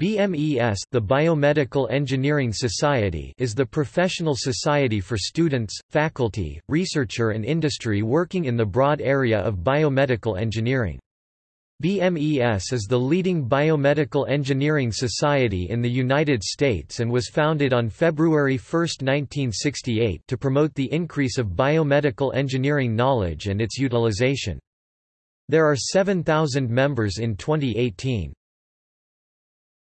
BMES the Biomedical Engineering Society is the professional society for students, faculty, researcher and industry working in the broad area of biomedical engineering. BMES is the leading biomedical engineering society in the United States and was founded on February 1, 1968 to promote the increase of biomedical engineering knowledge and its utilization. There are 7,000 members in 2018.